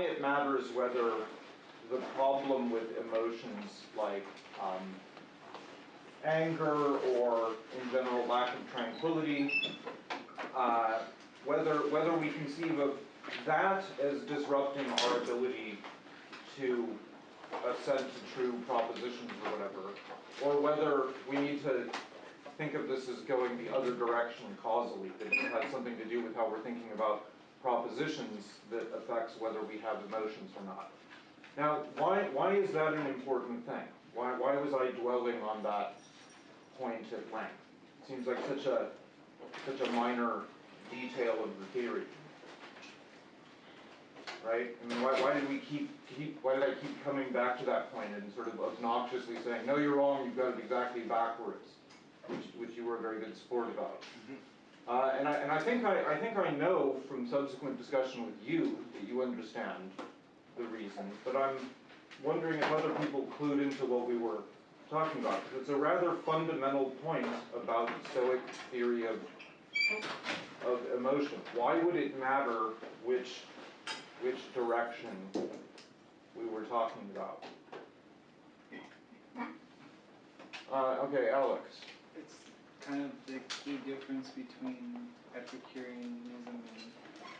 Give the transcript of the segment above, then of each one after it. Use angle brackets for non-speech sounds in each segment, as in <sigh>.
why it matters whether the problem with emotions like um, anger or in general lack of tranquility, uh, whether, whether we conceive of that as disrupting our ability to assent to true propositions or whatever, or whether we need to think of this as going the other direction causally, that it has something to do with how we're thinking about propositions that affects whether we have emotions or not. Now, why, why is that an important thing? Why, why was I dwelling on that point at length? It seems like such a, such a minor detail of the theory. Right? I mean, why, why did we keep, keep, why did I keep coming back to that point and sort of obnoxiously saying, no, you're wrong, you've got it exactly backwards, which, which you were a very good sport about. Mm-hmm. Uh, and I, and I think I, I think I know from subsequent discussion with you that you understand the reason, but I'm wondering if other people clued into what we were talking about, because it's a rather fundamental point about Stoic theory of, of emotion. Why would it matter which, which direction we were talking about? Uh, okay, Alex. Kind of the key difference between Epicureanism and,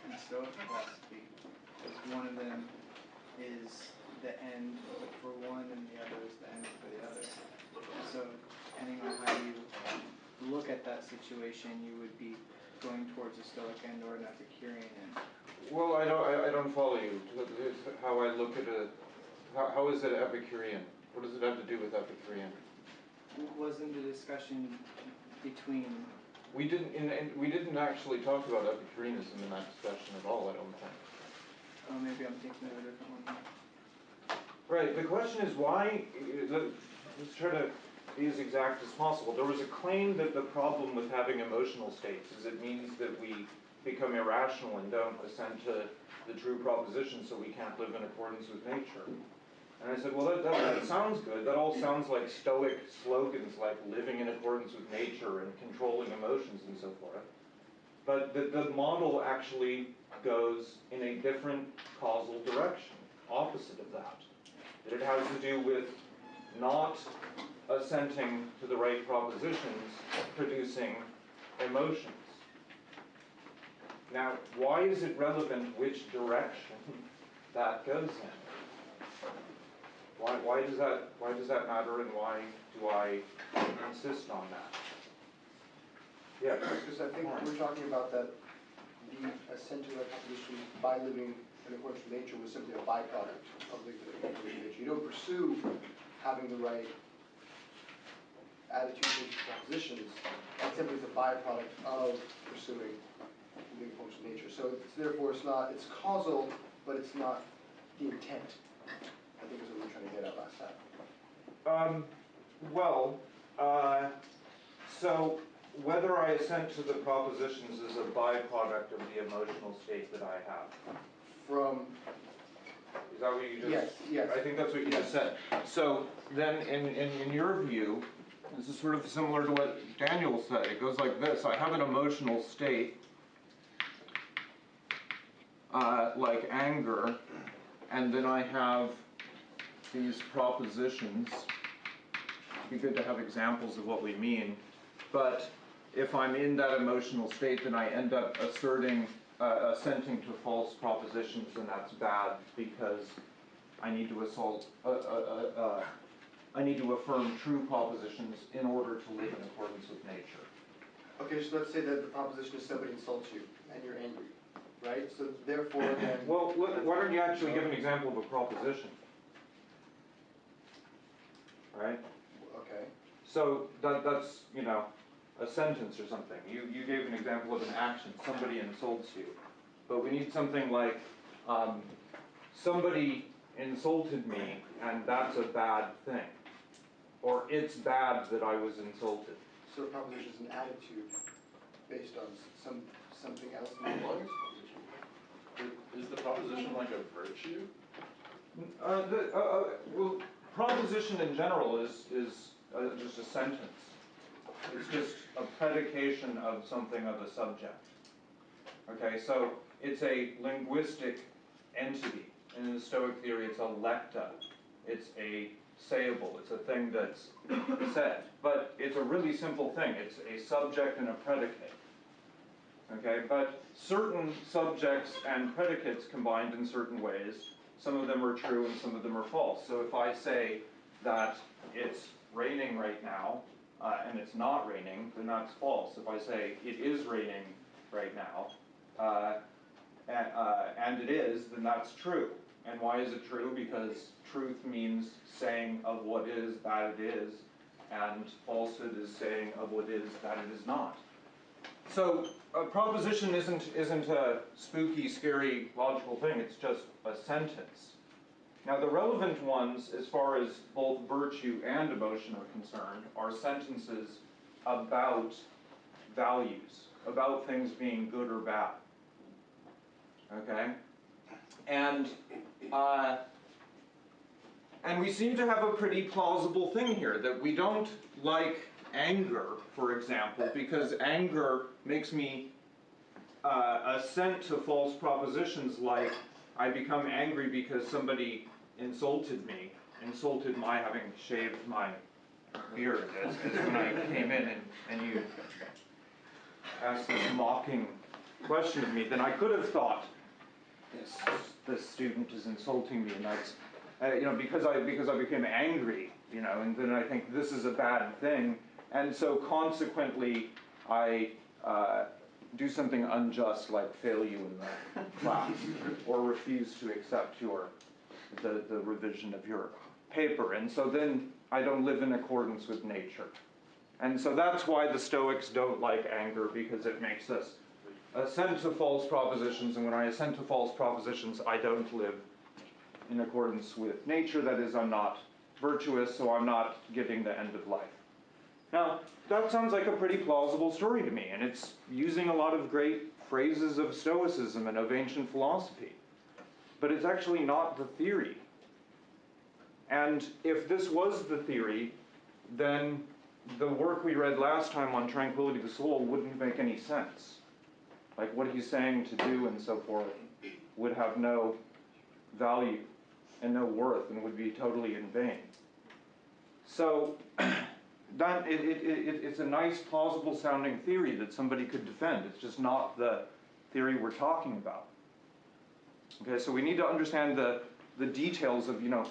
and Stoic philosophy. Because one of them is the end for one and the other is the end for the other. So depending on how you look at that situation, you would be going towards a Stoic end or an Epicurean end. Well, I don't, I, I don't follow you. How I look at a, how, how is it Epicurean? What does it have to do with Epicurean? Wasn't the discussion between We didn't, in, in, we didn't actually talk about Epicureanism in that discussion at all, I don't think. oh maybe I'm thinking of a different one. Right, the question is why, uh, let- let's try to be as exact as possible. There was a claim that the problem with having emotional states is it means that we become irrational and don't assent to the true proposition, so we can't live in accordance with nature. And I said, well, that, that, that sounds good. That all sounds like stoic slogans like living in accordance with nature and controlling emotions and so forth. But the, the model actually goes in a different causal direction, opposite of that. That it has to do with not assenting to the right propositions, producing emotions. Now, why is it relevant which direction <laughs> that goes in? Why, why does that, why does that matter and why do I insist on that? Yeah, Because I think we're talking about that the that proposition by living in accordance with nature was simply a byproduct of living in accordance with nature. You don't pursue having the right attitudes and propositions, that simply is a byproduct of pursuing living in accordance with nature. So it's therefore, it's not, it's causal, but it's not the intent, I think is what we were trying to get at last time. Um, well, uh, so whether I assent to the propositions is a byproduct of the emotional state that I have. From, Is that what you just? yes, yes. I think that's what you just said. So then, in, in, in your view, this is sort of similar to what Daniel said. It goes like this I have an emotional state, uh, like anger, and then I have these propositions. It'd be good to have examples of what we mean. But if I'm in that emotional state, then I end up asserting, uh, assenting to false propositions, and that's bad because I need to assault, uh, uh, uh, uh, I need to affirm true propositions in order to live in accordance with nature. Okay, so let's say that the proposition is somebody insults you and you're angry, right? So therefore then. Well, wh- why don't you actually give an example of a proposition? Right? Okay, So that, that's, you know, a sentence or something. You, you gave an example of an action, somebody insults you. But we need something like, um, somebody insulted me and that's a bad thing. Or it's bad that I was insulted. so a proposition is an attitude based on some, something else than the proposition. Is the proposition like a virtue? Uh, the, uh, uh, well, proposition in general is, is uh, just a sentence. It's just a predication of something of a subject. Okay, so it's a linguistic entity. And in the Stoic theory, it's a lecta. It's a sayable, it's a thing that's said. But it's a really simple thing, it's a subject and a predicate. Okay, but certain subjects and predicates combined in certain ways, some of them are true and some of them are false. So if I say that it's raining right now, uh, and it's not raining, then that's false. If I say it is raining right now, uh, and, uh, and it is, then that's true. And why is it true? Because truth means saying of what is that it is, and falsehood is saying of what is that it is not. So a proposition isn't isn't a spooky, scary, logical thing. It's just a sentence. Now the relevant ones, as far as both virtue and emotion are concerned, are sentences about values, about things being good or bad. Okay, and uh, and we seem to have a pretty plausible thing here that we don't like anger, for example, because anger makes me uh, assent to false propositions like I become angry because somebody insulted me, insulted my having shaved my beard, as, as when I came in and, and you asked this mocking question of me, then I could have thought, this, this student is insulting me, and that's, uh, you know, because I, because I became angry, you know, and then I think this is a bad thing, and so consequently, I uh, do something unjust like fail you in the <laughs> class, or refuse to accept your, the, the revision of your paper, and so then I don't live in accordance with nature. And so that's why the Stoics don't like anger, because it makes us assent to false propositions, and when I assent to false propositions, I don't live in accordance with nature. That is, I'm not virtuous, so I'm not getting the end of life. Now, that sounds like a pretty plausible story to me, and it's using a lot of great phrases of Stoicism and of ancient philosophy. But it's actually not the theory. And if this was the theory, then the work we read last time on tranquility of the soul wouldn't make any sense. Like what he's saying to do and so forth would have no value and no worth and would be totally in vain. So <clears throat> that it, it, it, it's a nice plausible sounding theory that somebody could defend. It's just not the theory we're talking about. Okay, so we need to understand the, the details of, you know,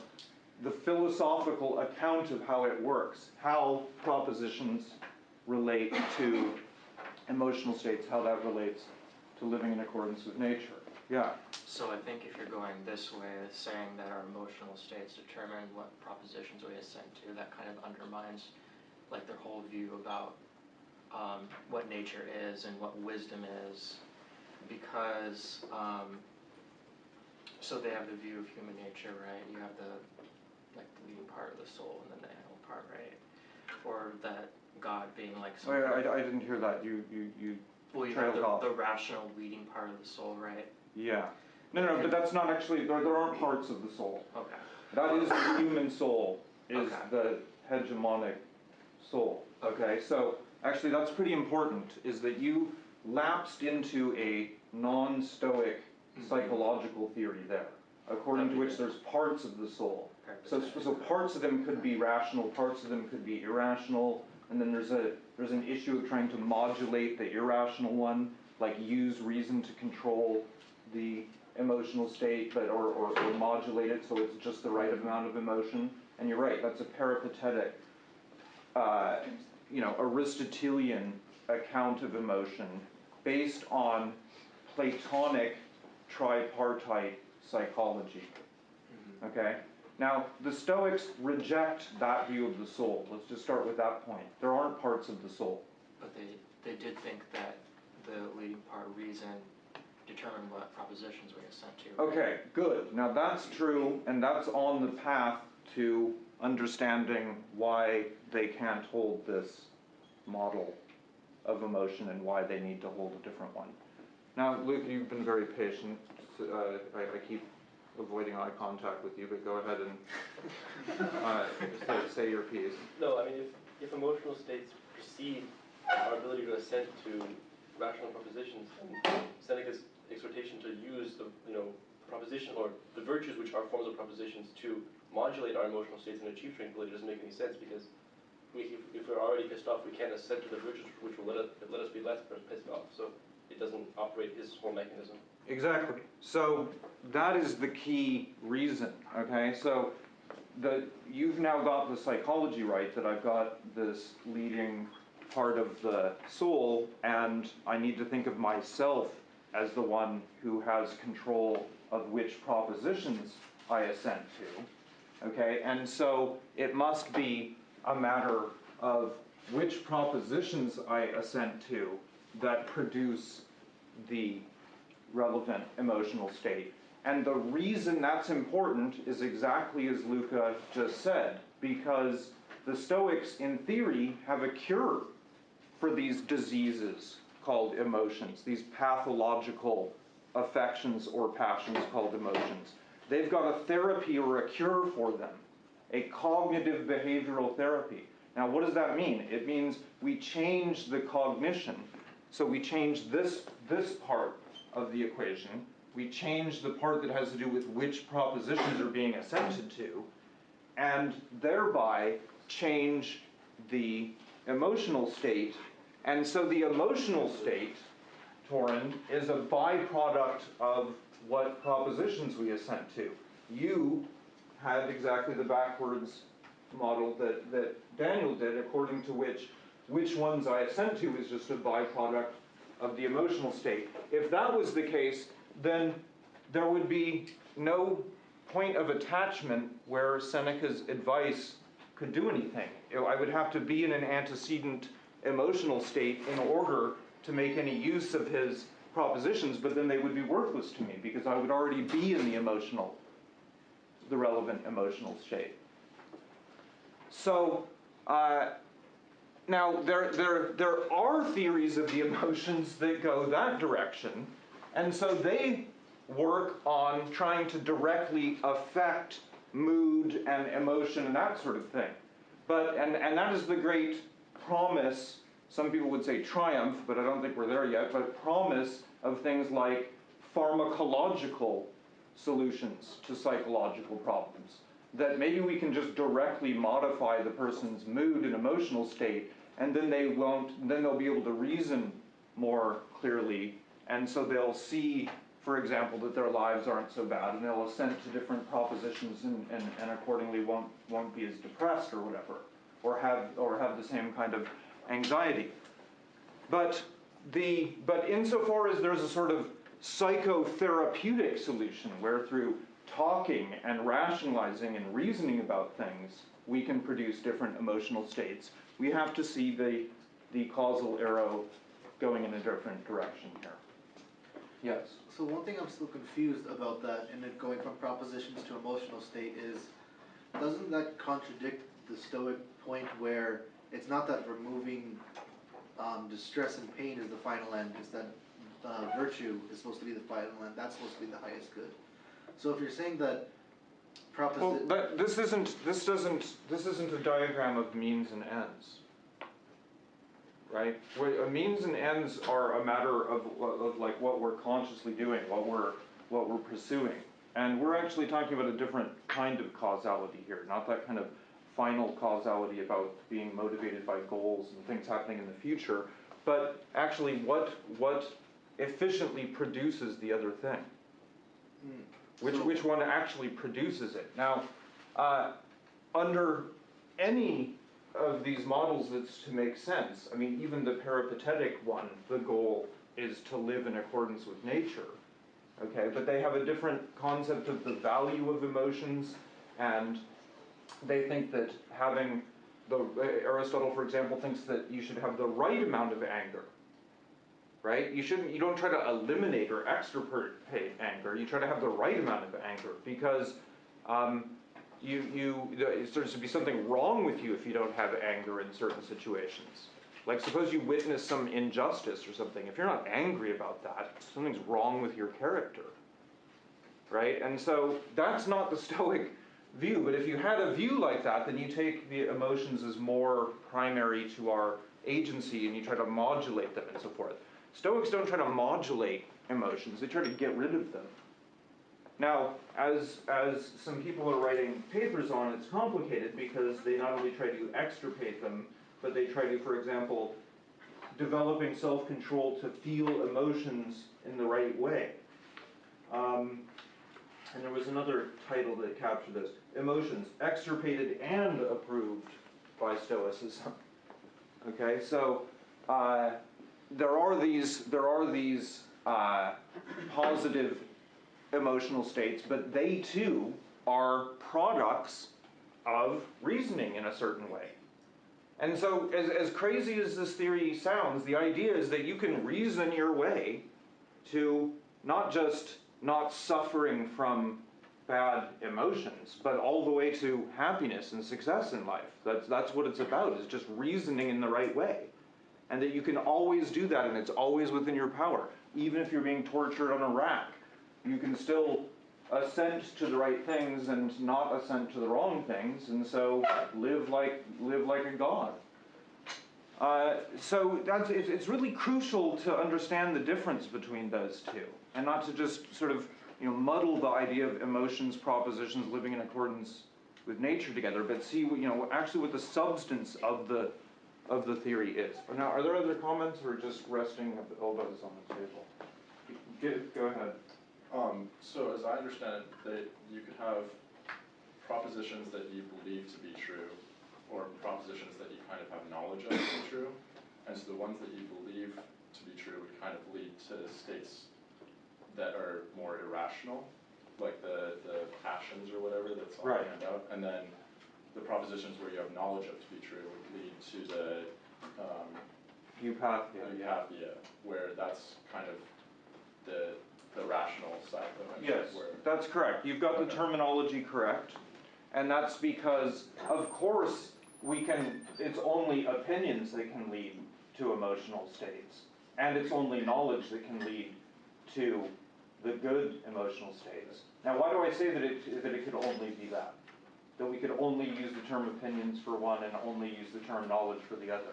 the philosophical account of how it works, how propositions relate to emotional states, how that relates to living in accordance with nature. Yeah. So I think if you're going this way, saying that our emotional states determine what propositions we assent to, that kind of undermines like their whole view about um, what nature is and what wisdom is, because um, so they have the view of human nature, right? You have the like the leading part of the soul and then the animal part, right? Or that God being like some. Wait, I, I didn't hear that. You, you, you, well, you have the, off. the rational leading part of the soul, right? yeah. No, no, but that's not actually, there, there aren't parts of the soul. Okay. That is the human soul, is Okay. the hegemonic soul. Okay, so actually that's pretty important, is that you lapsed into a non-stoic psychological theory there, according to which there's parts of the soul. So, so parts of them could be rational, parts of them could be irrational, and then there's a there's an issue of trying to modulate the irrational one, like use reason to control the emotional state, but or, or, or modulate it so it's just the right amount of emotion. And you're right, that's a peripatetic, uh, you know, Aristotelian account of emotion based on Platonic tripartite psychology. Okay? Now, the Stoics reject that view of the soul. Let's just start with that point. There aren't parts of the soul. But they, they did think that the leading part reason determined what propositions we assent to. Okay, good. Now that's true, and that's on the path to understanding why they can't hold this model of emotion and why they need to hold a different one. Now, Luke, you've been very patient. Uh, I, I keep avoiding eye contact with you, but go ahead and uh, say, say your piece. No, I mean, if, if emotional states precede our ability to assent to rational propositions, then Seneca's exhortation to use the, you know, proposition, or the virtues which are forms of propositions to modulate our emotional states and achieve tranquility doesn't make any sense, because we, if, if we're already pissed off, we can't assent to the virtues which will let us, let us be less pissed off, so it doesn't operate his whole mechanism. Exactly. So that is the key reason, okay? So the, you've now got the psychology right, that I've got this leading part of the soul, and I need to think of myself as the one who has control of which propositions I assent to, okay? And so it must be a matter of which propositions I assent to that produce the relevant emotional state. And the reason that's important is exactly as Luca just said, because the Stoics, in theory, have a cure for these diseases called emotions, these pathological affections or passions called emotions. They've got a therapy or a cure for them, a cognitive behavioral therapy. Now, what does that mean? It means we change the cognition. So we change this, this part of the equation. We change the part that has to do with which propositions are being assented to, and thereby change the emotional state. And so the emotional state, Torin, is a byproduct of what propositions we assent to. You had exactly the backwards model that, that Daniel did, according to which which ones I assent to is just a byproduct of the emotional state. If that was the case, then there would be no point of attachment where Seneca's advice could do anything. I would have to be in an antecedent emotional state in order to make any use of his propositions, but then they would be worthless to me because I would already be in the emotional, the relevant emotional state. So, uh, now, there, there, there are theories of the emotions that go that direction, and so they work on trying to directly affect mood and emotion and that sort of thing. But, and, and that is the great promise, some people would say triumph, but I don't think we're there yet, but promise of things like pharmacological solutions to psychological problems. That maybe we can just directly modify the person's mood and emotional state and then they won't, then they'll be able to reason more clearly, and so they'll see, for example, that their lives aren't so bad, and they'll assent to different propositions and, and, and accordingly won't, won't be as depressed or whatever, or have, or have the same kind of anxiety. But the, but insofar as there's a sort of psychotherapeutic solution where through talking and rationalizing and reasoning about things, we can produce different emotional states we have to see the, the causal arrow going in a different direction here. Yes? So one thing I'm still confused about that, and it going from propositions to emotional state is, doesn't that contradict the Stoic point where it's not that removing um, distress and pain is the final end, it's that uh, virtue is supposed to be the final end, that's supposed to be the highest good. So if you're saying that Well, but this isn't, this doesn't, this isn't a diagram of means and ends. Right? Where, uh, means and ends are a matter of, of like what we're consciously doing, what we're, what we're pursuing. And we're actually talking about a different kind of causality here, not that kind of final causality about being motivated by goals and things happening in the future, but actually what, what efficiently produces the other thing. Hmm. Which, which one actually produces it? Now, uh, under any of these models that's to make sense, I mean, even the peripatetic one, the goal is to live in accordance with nature. Okay, but they have a different concept of the value of emotions, and they think that having the Aristotle, for example, thinks that you should have the right amount of anger right? You shouldn't, you don't try to eliminate or extirpate anger. You try to have the right amount of anger because um, you, you, there's to be something wrong with you if you don't have anger in certain situations. Like suppose you witness some injustice or something. If you're not angry about that, something's wrong with your character, right? And so that's not the <laughs> Stoic view. But if you had a view like that, then you take the emotions as more primary to our agency and you try to modulate them and so forth. Stoics don't try to modulate emotions, they try to get rid of them. Now, as, as some people are writing papers on, it's complicated because they not only try to extirpate them, but they try to, for example, developing self-control to feel emotions in the right way. Um, and there was another title that captured this, emotions extirpated and approved by Stoicism. Okay, so, uh, there are these, there are these, uh, positive emotional states, but they too are products of reasoning in a certain way. And so, as, as crazy as this theory sounds, the idea is that you can reason your way to not just not suffering from bad emotions, but all the way to happiness and success in life. That's, that's what it's about, is just reasoning in the right way. And that you can always do that, and it's always within your power. Even if you're being tortured on a rack, you can still assent to the right things and not assent to the wrong things, and so live like live like a god. Uh, so that's it's, it's really crucial to understand the difference between those two, and not to just sort of you know muddle the idea of emotions, propositions, living in accordance with nature together, but see you know actually what the substance of the of the theory is. Now, are there other comments, or just resting of the elbows on the table? Get, go ahead. Um, so as I understand it, that you could have propositions that you believe to be true, or propositions that you kind of have knowledge of to be true. And so the ones that you believe to be true would kind of lead to states that are more irrational, like the, the passions or whatever that's on Right. the handout. And then the propositions where you have knowledge of to be true would lead to the, um, Eupathia. eupathia, where that's kind of the, the rational side of it. Yes, Where, that's correct. You've got the terminology correct. And that's because, of course, we can, it's only opinions that can lead to emotional states. And it's only knowledge that can lead to the good emotional states. Now, why do I say that it, that it could only be that? That we could only use the term opinions for one and only use the term knowledge for the other?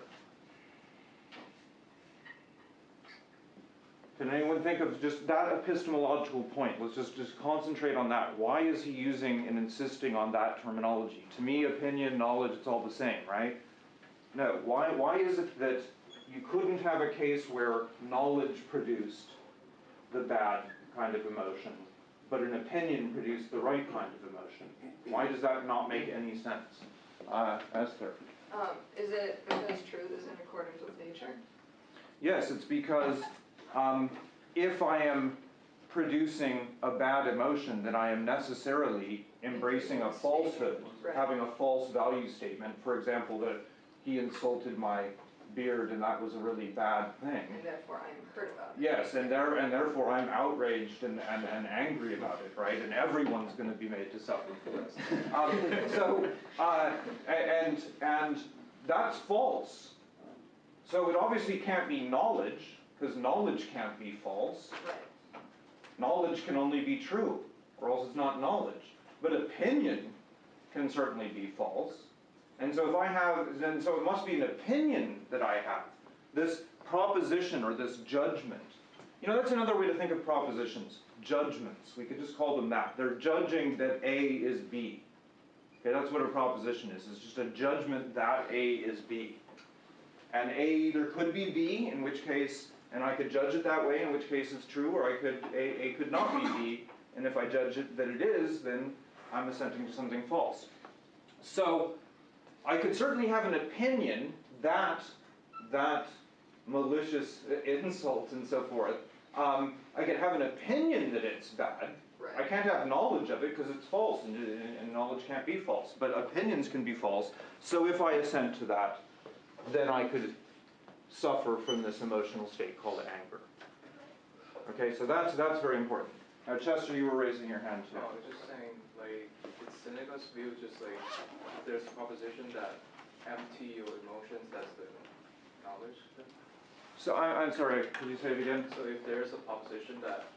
Can anyone think of just that epistemological point? Let's just, just concentrate on that. Why is he using and insisting on that terminology? To me, opinion, knowledge, it's all the same, right? No. Why, why is it that you couldn't have a case where knowledge produced the bad kind of emotion, but an opinion produced the right kind of emotion? Why does that not make any sense? Uh, Esther? Um, is it because truth is in accordance with nature? Yes, it's because um, if I am producing a bad emotion, then I am necessarily embracing a falsehood, Right. having a false value statement. For example, that he insulted my beard and that was a really bad thing. And therefore I am hurt about it. Yes, and there, and therefore I'm outraged and, and, and angry about it, right? And everyone's gonna be made to suffer for this. <laughs> Um, so, uh, and, and that's false. So it obviously can't be knowledge, because knowledge can't be false. Right, Knowledge can only be true, or else it's not knowledge. But opinion can certainly be false. And so if I have, then so it must be an opinion that I have. This proposition or this judgment. You know, that's another way to think of propositions. Judgments. We could just call them that. They're judging that A is B. Okay, that's what a proposition is. It's just a judgment that A is B. And A either could be B, in which case, and I could judge it that way, in which case it's true, or I could, A, A could not be B, and if I judge it that it is, then I'm assenting to something false. So, I could certainly have an opinion that, that malicious insult and so forth, um, I could have an opinion that it's bad, I can't have knowledge of it because it's false, and, and knowledge can't be false. But opinions can be false. So if I assent to that, then I could suffer from this emotional state called anger. Okay, so that's that's very important. Now, Chester, you were raising your hand too. No, I was just saying, like, it's Seneca's view, just like, there's a proposition that empty your emotions, that's the knowledge. So I, I'm sorry. Could you say it again? So if there's a proposition that,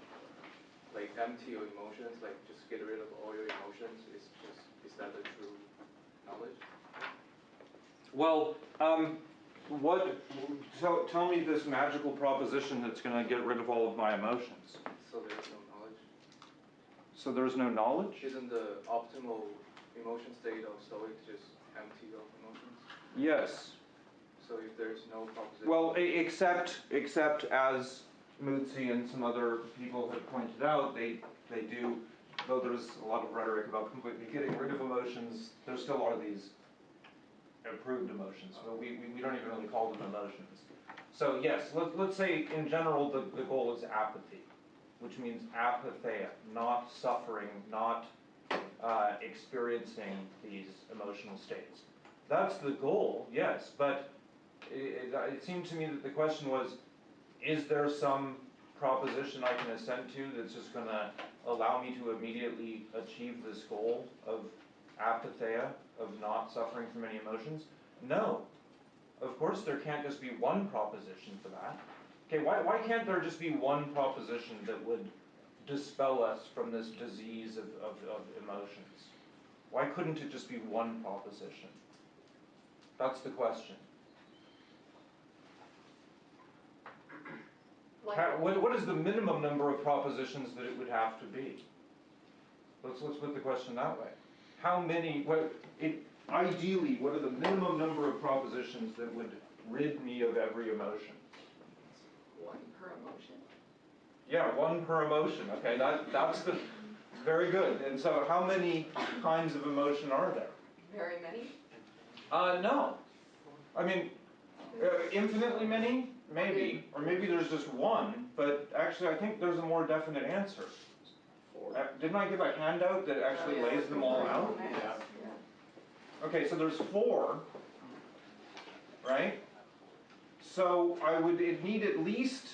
like, empty your emotions, like, just get rid of all your emotions, is just, is that the true knowledge? Well, um, what? Tell, tell me this magical proposition that's going to get rid of all of my emotions. So there's no? So there's no knowledge? Isn't the optimal emotion state of Stoic just empty of emotions? Yes. So if there's no proposition. Well, except, except as Mootsie and some other people have pointed out, they, they do, though there's a lot of rhetoric about completely getting rid of emotions, there still are these improved emotions, but we, we, we don't even really call them emotions. So yes, let, let's say in general, the, the goal is apathy, which means apatheia, not suffering, not, uh, experiencing these emotional states. That's the goal, yes, but it, it, it seemed to me that the question was, is there some proposition I can assent to that's just gonna allow me to immediately achieve this goal of apatheia, of not suffering from any emotions? No. Of course, there can't just be one proposition for that. Okay, why, why can't there just be one proposition that would dispel us from this disease of, of, of emotions? Why couldn't it just be one proposition? That's the question. How, what, what is the minimum number of propositions that it would have to be? Let's, let's put the question that way. How many, what, it, ideally, what are the minimum number of propositions that would rid me of every emotion? Per emotion. Yeah, one per emotion, okay, that, that's the, very good. And so how many kinds of emotion are there? Very many? Uh, no. I mean, uh, infinitely many, maybe, or maybe there's just one, but actually I think there's a more definite answer. Uh, Didn't I give a handout that actually Oh, yeah. lays them all out? Yeah. Yeah. Okay, so there's four, right? So I would need at least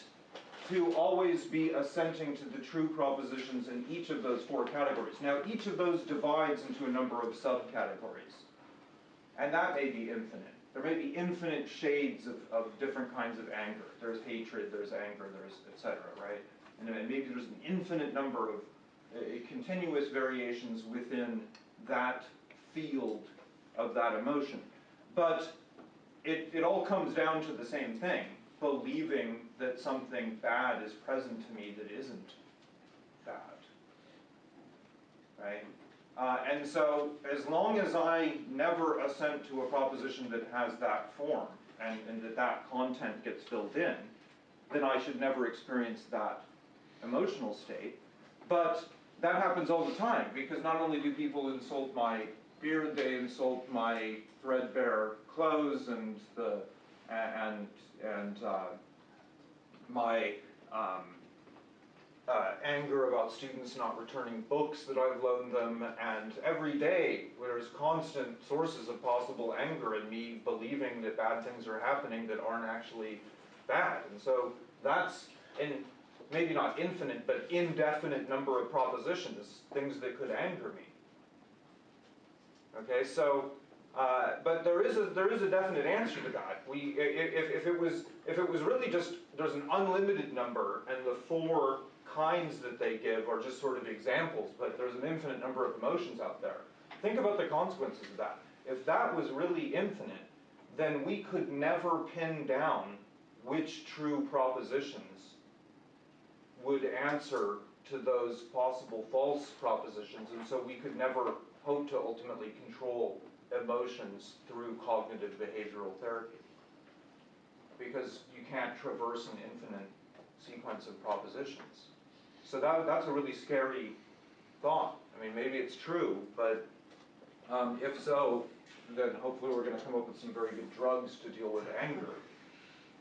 to always be assenting to the true propositions in each of those four categories. Now, each of those divides into a number of subcategories. And that may be infinite. There may be infinite shades of, of different kinds of anger. There's hatred, there's anger, there's et cetera, right? And maybe there's an infinite number of uh, continuous variations within that field of that emotion. But it, it all comes down to the same thing, believing that something bad is present to me that isn't bad. Right? Uh, and so, as long as I never assent to a proposition that has that form, and, and that that content gets filled in, then I should never experience that emotional state. But that happens all the time, because not only do people insult my beard, they insult my threadbare clothes and the, and, and, uh, my, um, uh, anger about students not returning books that I've loaned them, and every day there's constant sources of possible anger in me believing that bad things are happening that aren't actually bad. And so that's in maybe not infinite, but indefinite number of propositions, things that could anger me. Okay, so, uh, but there is a, there is a definite answer to that. We, if, if it was, if it was really just, there's an unlimited number and the four kinds that they give are just sort of examples, but there's an infinite number of emotions out there. Think about the consequences of that. If that was really infinite, then we could never pin down which true propositions would answer to those possible false propositions, and so we could never hope to ultimately control emotions through cognitive behavioral therapy. Because you can't traverse an infinite sequence of propositions. So that, that's a really scary thought. I mean, maybe it's true, but um, if so, then hopefully we're gonna come up with some very good drugs to deal with anger.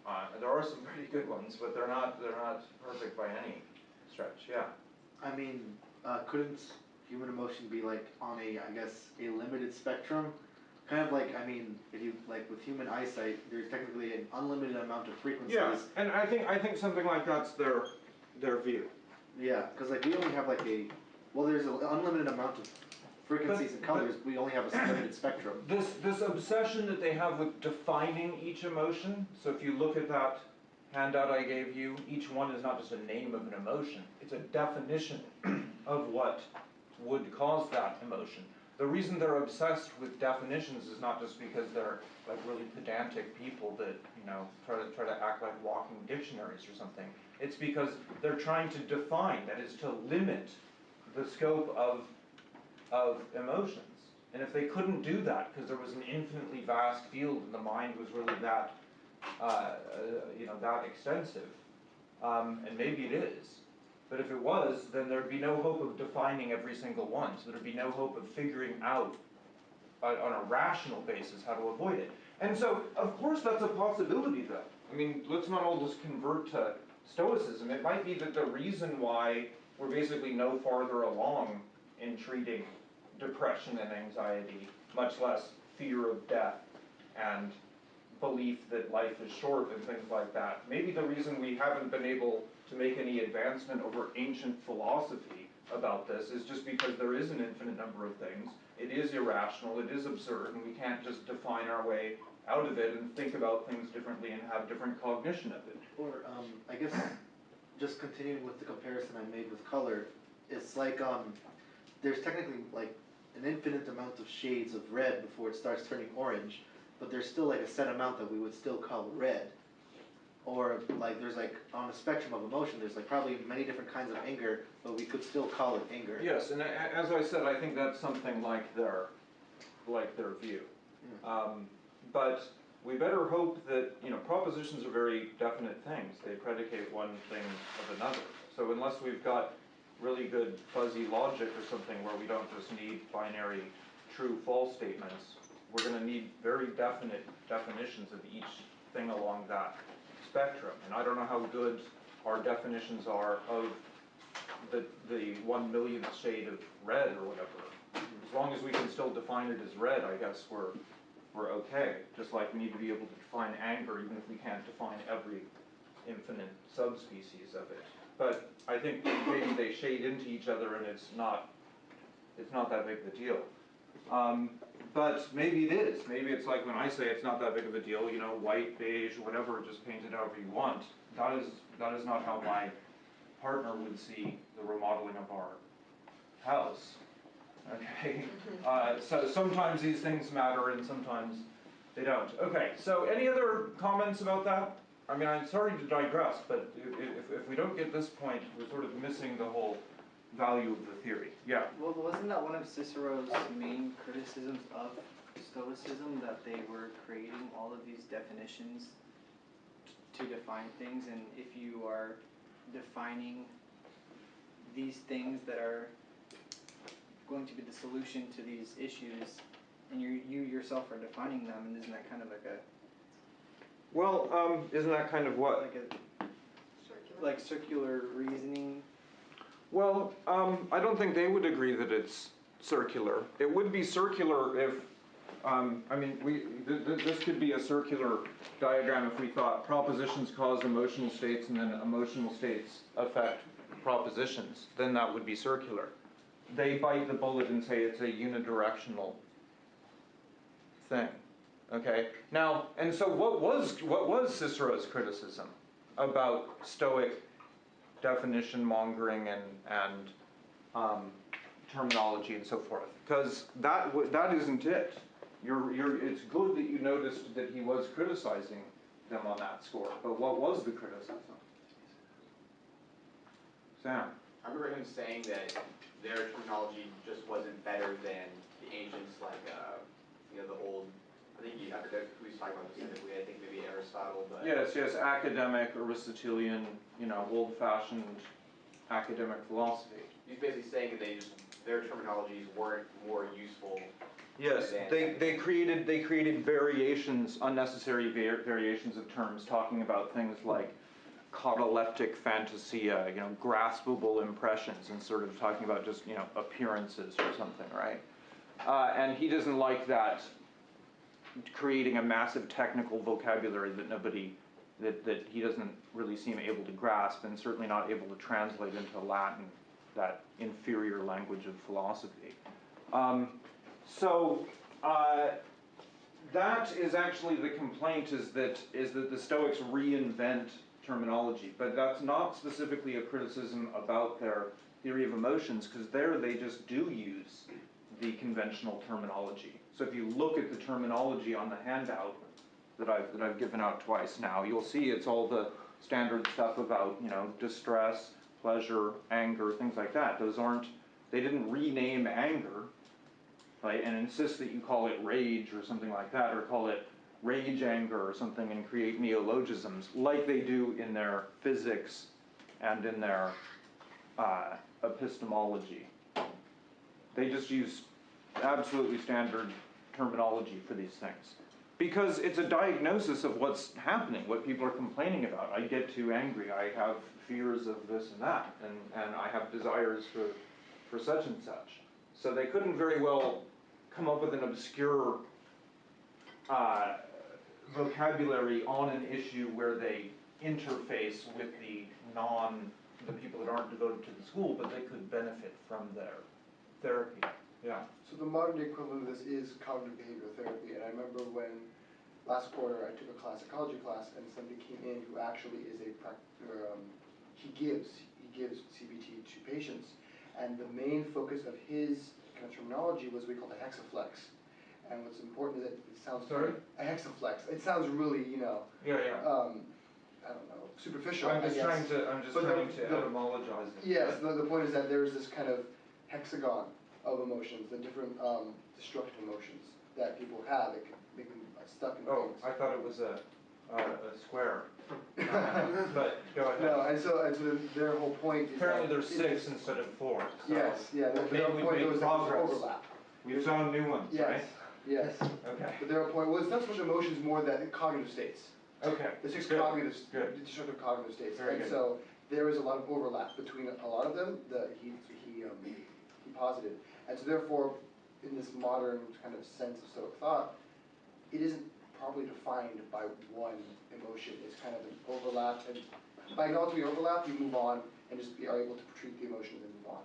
Uh, there are some pretty good ones, but they're not, they're not perfect by any stretch, yeah. I mean, uh, couldn't human emotion be like on a, I guess, a limited spectrum? Kind of like, I mean, if you, like with human eyesight, there's technically an unlimited amount of frequencies. Yeah, and I think, I think something like that's their, their view. Yeah, cause like we only have like a, well, there's an unlimited amount of frequencies and But- colors, we only have a limited <clears throat> spectrum. This, this obsession that they have with defining each emotion, so if you look at that handout I gave you, each one is not just a name of an emotion, it's a definition <clears throat> of what would cause that emotion. The reason they're obsessed with definitions is not just because they're like really pedantic people that, you know, try to, try to act like walking dictionaries or something. It's because they're trying to define, that is to limit the scope of, of emotions. And if they couldn't do that, because there was an infinitely vast field and the mind was really that, uh, uh, you know, that extensive, um, and maybe it is, but if it was, then there'd be no hope of defining every single one, so there'd be no hope of figuring out on, on a rational basis how to avoid it. And so, of course, that's a possibility though. I mean, let's not all just convert to stoicism. It might be that the reason why we're basically no farther along in treating depression and anxiety, much less fear of death and belief that life is short and things like that. Maybe the reason we haven't been able to make any advancement over ancient philosophy about this is just because there is an infinite number of things. It is irrational, it is absurd, and we can't just define our way out of it and think about things differently and have different cognition of it. Or, um, I guess, just continuing with the comparison I made with color, it's like, um, there's technically like an infinite amount of shades of red before it starts turning orange, but there's still like a set amount that we would still call red. Or like, there's like, on a spectrum of emotion, there's like probably many different kinds of anger, but we could still call it anger. Yes, and as I said, I think that's something like their, like their view. Um, but we better hope that, you know, propositions are very definite things. They predicate one thing of another. So unless we've got really good fuzzy logic or something where we don't just need binary true false statements, we're gonna need very definite definitions of each thing along that spectrum. And I don't know how good our definitions are of the, the one millionth shade of red or whatever. As long as we can still define it as red, I guess we're, we're okay. Just like we need to be able to define anger, even if we can't define every infinite subspecies of it. But I think maybe they shade into each other and it's not, it's not that big of a deal. Um, but maybe it is. Maybe it's like when I say it's not that big of a deal, you know, white, beige, whatever, just paint it however you want. That is, that is not how my partner would see the remodeling of our house. Okay, uh, so sometimes these things matter and sometimes they don't. Okay, so any other comments about that? I mean, I'm sorry to digress, but if, if we don't get this point, we're sort of missing the whole value of the theory. Yeah. Well, wasn't that one of Cicero's main criticisms of Stoicism, that they were creating all of these definitions to define things, and if you are defining these things that are going to be the solution to these issues, and you you yourself are defining them, and isn't that kind of like a Well, um, isn't that kind of what? like a Circular. like circular reasoning? Well, um, I don't think they would agree that it's circular. It would be circular if, um, I mean, we, th- th- this could be a circular diagram if we thought propositions cause emotional states and then emotional states affect propositions, then that would be circular. They bite the bullet and say it's a unidirectional thing, okay? Now, and so what was, what was Cicero's criticism about Stoic definition mongering and, and um, terminology and so forth. Because that, that isn't it. You're, you're, it's good that you noticed that he was criticizing them on that score, but what was the criticism? Sam? I remember him saying that their terminology just wasn't better than the ancients, like, uh, you know, the old, think he, I forget who he's talking about specifically, I think maybe Aristotle, but. Yes, yes, academic, Aristotelian, you know, old-fashioned academic philosophy. He's basically saying that they just, their terminologies weren't more useful. Yes, they, they created, they created variations, unnecessary var- variations of terms, talking about things like cataleptic phantasia, you know, graspable impressions, and sort of talking about just, you know, appearances or something, right? Uh, and he doesn't like that, creating a massive technical vocabulary that nobody, that, that he doesn't really seem able to grasp, and certainly not able to translate into Latin, that inferior language of philosophy. Um, so, uh, that is actually the complaint is that, is that the Stoics reinvent terminology, but that's not specifically a criticism about their theory of emotions, because there they just do use the conventional terminology. So if you look at the terminology on the handout that I've, that I've given out twice now, you'll see it's all the standard stuff about, you know, distress, pleasure, anger, things like that. Those aren't They didn't rename anger, right, and insist that you call it rage or something like that, or call it rage anger or something and create neologisms like they do in their physics and in their uh, epistemology. They just use absolutely standard terminology for these things. Because it's a diagnosis of what's happening, what people are complaining about. I get too angry, I have fears of this and that, and, and I have desires for, for such and such. So they couldn't very well come up with an obscure uh, vocabulary on an issue where they interface with the non, the people that aren't devoted to the school, but they could benefit from their therapy. Yeah. So the modern day equivalent of this is cognitive behavioral therapy, and I remember when last quarter I took a class, psychology class, and somebody came in who actually is a prac, or, um, he gives, he gives CBT to patients, and the main focus of his kind of terminology was what we call the hexaflex. And what's important is that it sounds. Sorry? A hexaflex, it sounds really, you know, Yeah, yeah. um, I don't know, superficial, I'm just trying to, I'm just But the- trying to the- etymologize it. Yes, the, the point is that there's this kind of hexagon of emotions, the different um, destructive emotions that people have that can make them stuck in Oh, things. I thought it was a, a, a square. <laughs> But, go ahead. No, and so, and so their whole point is Apparently that there's it six instead of four, so. Yes, yeah, their, Maybe their we've point made was that there's progress. overlap. We've found new ones, right? Yes, yes, Okay, but their point was not so much emotions, more that cognitive states. okay. The six Good, cognitive, good. destructive cognitive states. Very And good. so there is a lot of overlap between a lot of them, that he, he, um, he posited. And so therefore, in this modern kind of sense of Stoic thought, it isn't properly defined by one emotion. It's kind of an overlap, and by acknowledging the overlap, you move on and just be, are able to treat the emotions and move on.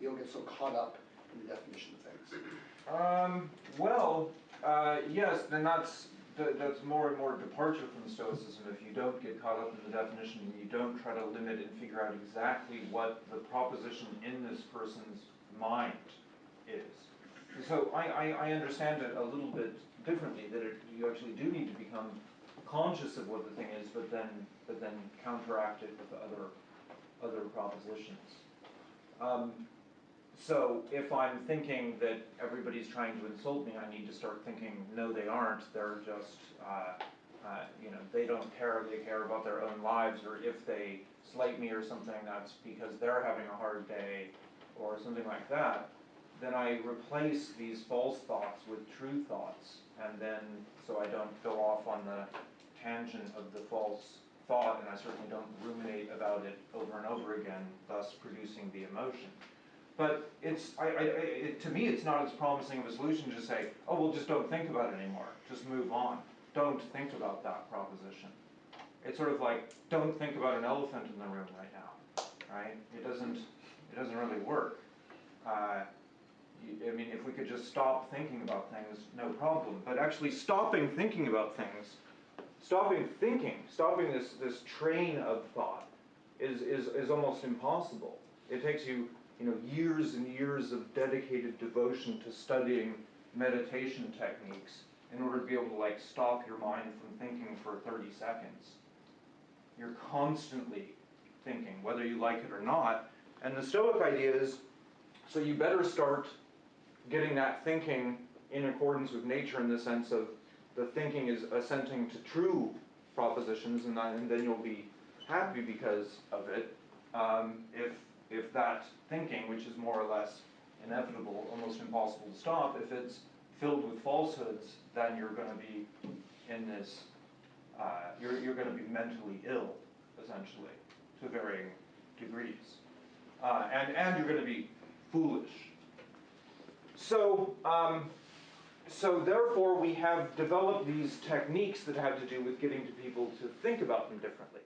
You don't get so caught up in the definition of things. Um, well, uh, yes, then that's, that, that's more and more departure from Stoicism if you don't get caught up in the definition and you don't try to limit and figure out exactly what the proposition in this person's mind is. So I, I, I understand it a little bit differently, that it, you actually do need to become conscious of what the thing is, but then, but then counteract it with other, other propositions. Um, so if I'm thinking that everybody's trying to insult me, I need to start thinking, no, they aren't. They're just, uh, uh, you know, they don't care. They care about their own lives. Or if they slight me or something, that's because they're having a hard day, or something like that. Then I replace these false thoughts with true thoughts, and then so I don't go off on the tangent of the false thought, and I certainly don't ruminate about it over and over again, thus producing the emotion. But it's, I, I, it, to me, it's not as promising of a solution to say, oh, well, just don't think about it anymore, just move on. Don't think about that proposition. It's sort of like, don't think about an elephant in the room right now, right? It doesn't, it doesn't really work. Uh, I mean, if we could just stop thinking about things, no problem. But actually stopping thinking about things, stopping thinking, stopping this, this train of thought is, is, is almost impossible. It takes you, you know, years and years of dedicated devotion to studying meditation techniques in order to be able to like stop your mind from thinking for 30 seconds. You're constantly thinking, whether you like it or not. And the Stoic idea is, so you better start getting that thinking in accordance with nature in the sense of the thinking is assenting to true propositions, and, then- and then you'll be happy because of it. Um, if if that thinking, which is more or less inevitable, almost impossible to stop, if it's filled with falsehoods, then you're going to be in this. Uh, you're you're going to be mentally ill, essentially, to varying degrees, uh, and and you're going to be foolish. So, um, so therefore we have developed these techniques that have to do with getting to people to think about them differently.